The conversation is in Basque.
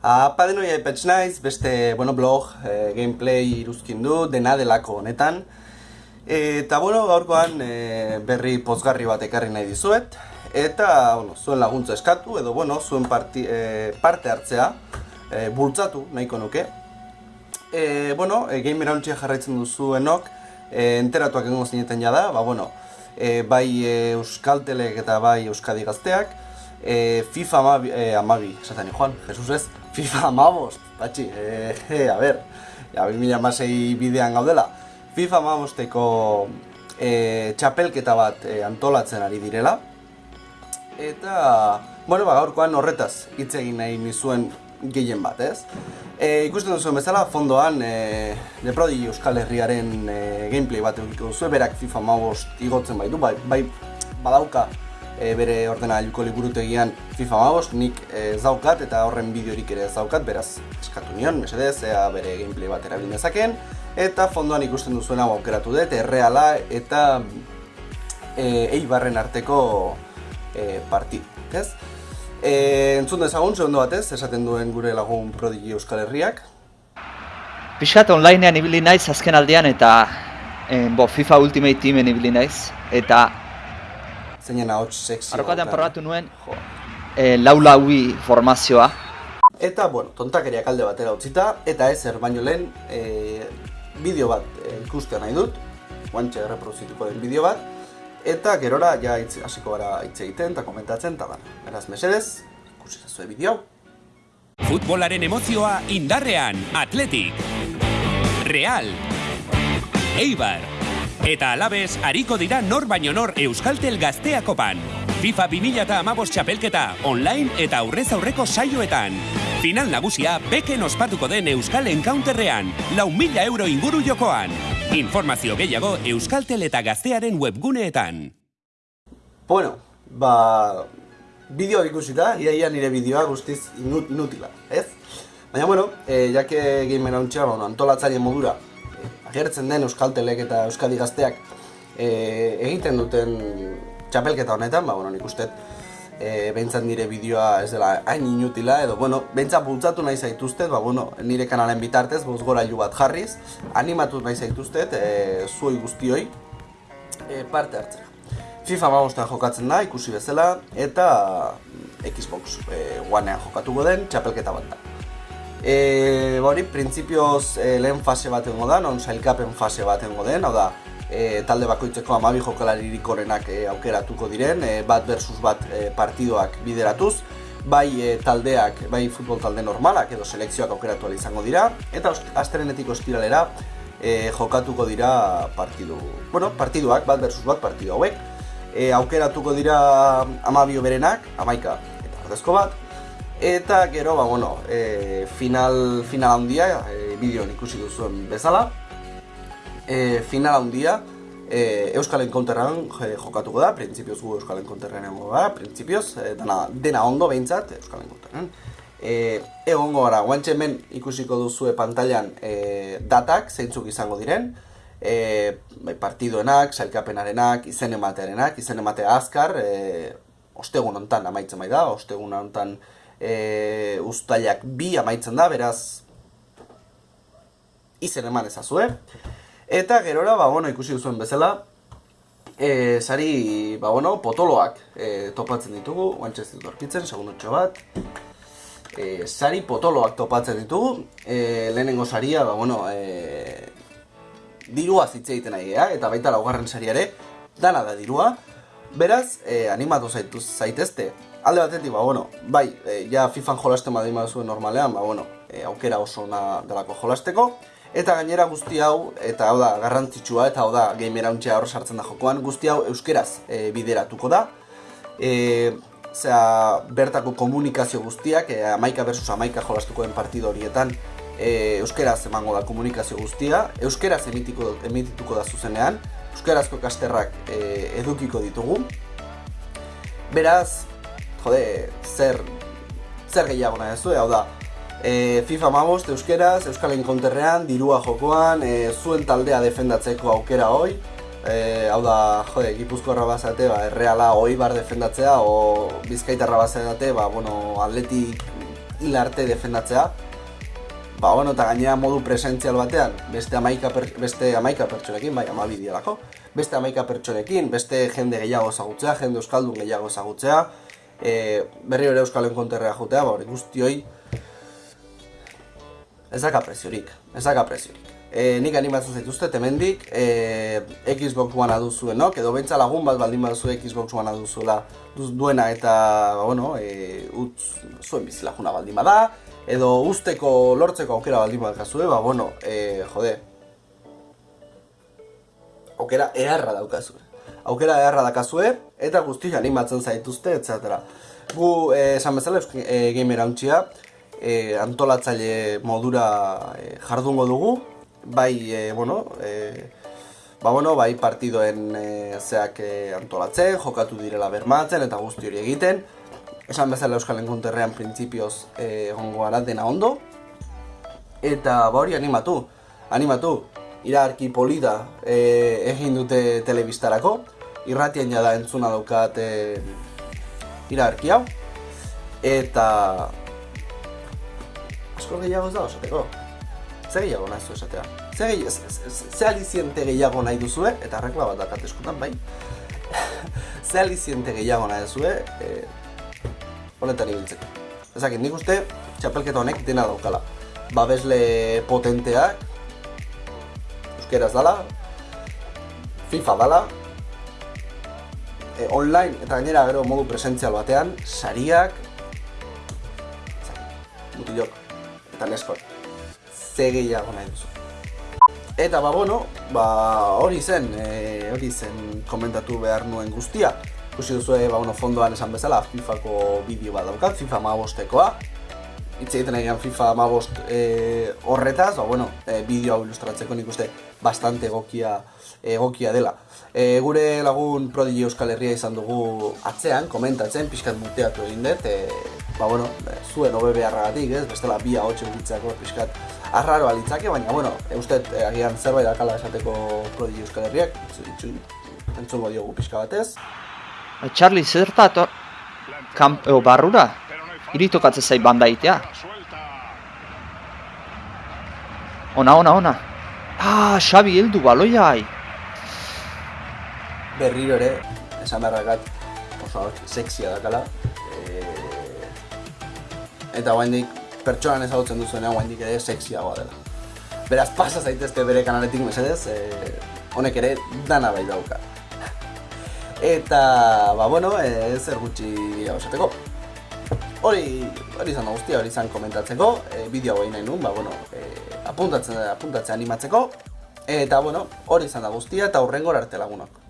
Apa denoi aipetx naiz, beste bueno, blog, e, gameplay iruzkin du, dena delako honetan. eta bueno, gaurkoan e, berri pozgarri bat ekarri nahi dizuet. Eta bueno, zuen laguntza eskatu, edo bueno, zuen parti, e, parte hartzea e, bultzatu nahiko nuke. E, bueno, e, game jarraitzen duzuenok, e, enteratuak egongo zineten jada, ba bueno, e, bai e, Euskaltelek eta bai Euskadi gazteak, e, FIFA amabi, e, amabi, esaten joan, Jesus ez, FIFA amabos, batxi, e, e, a ber, ja, mila masei bidean gaudela. FIFA amabosteko e, txapelketa bat e, antolatzen ari direla. Eta, bueno, ba, gaurkoan horretaz hitz egin nahi nizuen gehien bat, ez? E, ikusten duzuen bezala, fondoan, e, The Prodigy Euskal Herriaren e, gameplay bat egiko duzu, berak FIFA amabost igotzen baitu, bai, bai badauka e, bere ordenagailuko liburutegian FIFA magoz, nik e, zaukat eta horren bideorik ere zaukat, beraz eskatu nion, mesedez, ea bere gameplay bat erabin dezaken, eta fondoan ikusten duzuen hau aukeratu dut, erreala eta e, eibarren arteko e, partid, ez? E, entzun dezagun, segundo batez, esaten duen gure lagun prodigi Euskal Herriak. Piskat onlinean ibili naiz azken aldean eta e, bo, FIFA Ultimate Teamen ibili naiz, eta zeinen ahots sexy. Arrokatean probatu nuen, jo, e, laui formazioa. Eta, bueno, tontakeriak alde batera utzita, eta ez baino lehen e, bideo bat e, ikustea nahi dut, guantxe reproduzituko den bideo bat, eta gerora ja hasiko gara hitz egiten eta komentatzen, eta da, eraz mesedez, ikusi zazue bideo. Futbolaren emozioa indarrean, Atletik, Real, Eibar, Eta alabez, hariko dira nor baino nor Euskaltel gazteakopan. FIFA 2000 eta amabos txapelketa, online eta aurrez aurreko saioetan. Final nagusia, beken ospatuko den Euskal Encounterrean, lau mila euro inguru jokoan. Informazio gehiago Euskaltel eta gaztearen webguneetan. Bueno, ba... Bideo ikusita, iaia nire bideoa guztiz inutila, ez? Baina, bueno, eh, jake gamer hauntxea, bueno, antolatzaile modura, agertzen den Euskaltelek eta Euskadi gazteak e, egiten duten txapelketa honetan, ba, bueno, nik uste e, behintzat nire bideoa ez dela hain inutila, edo, bueno, behintzat bultzatu nahi zaituztet, ba, bueno, nire kanalen bitartez, boz gora bat jarriz, animatu nahi zaituztet, e, zuoi guztioi, e, parte hartzea. FIFA magostan jokatzen da, ikusi bezala, eta Xbox e, Onean jokatuko den txapelketa bat da. E, hori, printzipioz e, lehen fase bat engo da, non sailkapen fase bat engo den, hau da, e, talde bakoitzeko amabi jokalaririk orenak e, aukeratuko diren, e, bat versus bat e, partidoak bideratuz, bai e, taldeak, bai futbol talde normalak edo selekzioak aukeratu izango dira, eta asterenetik ostiralera e, jokatuko dira partidu, bueno, partiduak, bat versus bat partidu hauek, e, aukeratuko dira amabio berenak, amaika eta ordezko bat, Eta gero, ba, bueno, e, final, final handia, e, bideoan ikusi duzuen bezala. E, final handia, e, Euskal Enkonterran jokatuko da, printzipioz gu Euskal Enkonterran egongo da, printzipioz, e, dena, dena ondo behintzat Euskal Enkonterran. E, egongo gara, guantxe hemen ikusiko duzue pantailan e, datak, zeintzuk izango diren, e, partidoenak, sailkapenarenak, izen ematearenak, izen ematea azkar, e, ostegun hontan amaitzen bai da, ostegun hontan e, ustaiak bi amaitzen da, beraz izen eman ezazue. Eta gerora, ba, bueno, ikusi duzuen bezala, e, sari, ba, bueno, potoloak e, topatzen ditugu, guantxe ez ditut orkitzen, segundotxo bat. E, sari potoloak topatzen ditugu, e, lehenengo saria, ba, bueno, e, dirua zitze egiten nahi, eta baita laugarren sariare, dana da dirua. Beraz, e, animatu zaituz zaitezte, alde batetik, ba, bueno, bai, e, ja FIFAn jolasten badin zuen normalean, ba, bueno, e, aukera oso ona delako jolasteko. Eta gainera guzti hau, eta hau da, garrantzitsua, eta hau da, gamera untxea hor sartzen da jokoan, guzti hau euskeraz e, bideratuko da. E, zera, bertako komunikazio guztiak, e, amaika versus amaika jolastuko den partido horietan, e, euskeraz emango da komunikazio guztia, euskeraz emitiko, emitituko da zuzenean, euskerazko kasterrak e, edukiko ditugu. Beraz, jode, zer, zer gehiago nahi ez hau da, e, FIFA mabost euskeraz, Euskal Encounterrean, dirua jokoan, e, zuen taldea defendatzeko aukera hoi, e, hau da, jode, gipuzkoarra bazate, ba, erreala hoi bar defendatzea, o bizkaitarra bazate, ba, bueno, atletik hil arte defendatzea, ba, bueno, eta gainera modu presentzial batean, beste amaika, per, beste amaika pertsonekin, bai, ama bideolako, beste amaika pertsonekin, beste jende gehiago ezagutzea, jende euskaldun gehiago ezagutzea, e, berri ere euskalen konterrea jotea, ba, hori guztioi, ez daka preziorik, ez daka preziorik. E, nik animatzen zaituzte temendik, e, Xbox One duzuenok, edo bentsa lagun bat baldin baduzu Xbox One duzuela duz, duena eta, ba, bueno, e, utz, zuen bizilajuna baldin bada, edo usteko lortzeko aukera baldin badakazue, ba, bueno, e, jode, aukera eharra daukazue. Aukera eharra dakazue, eta guzti animatzen zaituzte, etc. Gu, eh, esan bezala, e, gamer hauntxia, e, antolatzaile modura e, jardungo dugu, bai, e, bueno, e, ba, bueno, bai partidoen e, zeak e, antolatzen, jokatu direla bermatzen eta guzti hori egiten. Esan bezala Euskal Enkunterrean printzipioz e, egongo gara dena ondo. Eta ba hori animatu, animatu, iraarki polita e, egin dute telebistarako. Irratien jada entzuna daukat e, iraarki hau. Eta asko gehiago ez da osateko. Ze gehiago nahi zu esatea? Ze, gehi, ze, aliziente gehiago nahi duzue, eta arrekla bat dakat eskutan, bai? ze aliziente gehiago nahi duzue, e, honetan ibiltzeko. Ezakit, nik uste, txapelketa honek dena daukala. Babesle potenteak, euskeraz dala, FIFA dala, e, online eta gainera gero modu presentzial batean, sariak, mutilok, eta neskot, ze gehiago nahi duzu. Eta ba bueno, ba hori zen, e, hori zen komentatu behar nuen guztia. Ikusi duzu, ba, bueno, fondoan esan bezala, FIFA-ko bideo bat daukat, FIFA mabostekoa. Itz egiten egian FIFA mabost e, horretaz, ba, bueno, e, bideo hau ilustratzeko nik uste bastante egokia, egokia dela. E, gure lagun Prodigy Euskal Herria izan dugu atzean, komentatzen, pixkat muteatu egin dut, e, ba, bueno, zuen obe beharragatik, ez, bestela bi ahotxe gutxitzako pixkat arraro alitzake, baina, bueno, e, uste e, agian zerbait dakala esateko Prodigy Euskal Herriak, entzungo diogu pixka batez. Charlie, zertat, kamp, barrura? Iri tokatzen zait banda itea. Ona, ona, ona. Ah, Xabi heldu baloiai. Berriro ere, esan beharrakat oso sexia dakala. E... Eta guaindik, pertsonan ezagutzen duzuenean guaindik ere sexiagoa dela. Beraz, pasa zaitezte bere kanaletik mesedez, e... honek ere dana bai dauka. Eta, ba, bueno, e, zer gutxi esateko. Hori, hori izan guztia, hori izan komentatzeko, e, bideo hau nahi nun, ba, bueno, e, apuntatzen, apuntatzen animatzeko, eta, bueno, hori izan da guztia, eta hurrengor arte lagunok.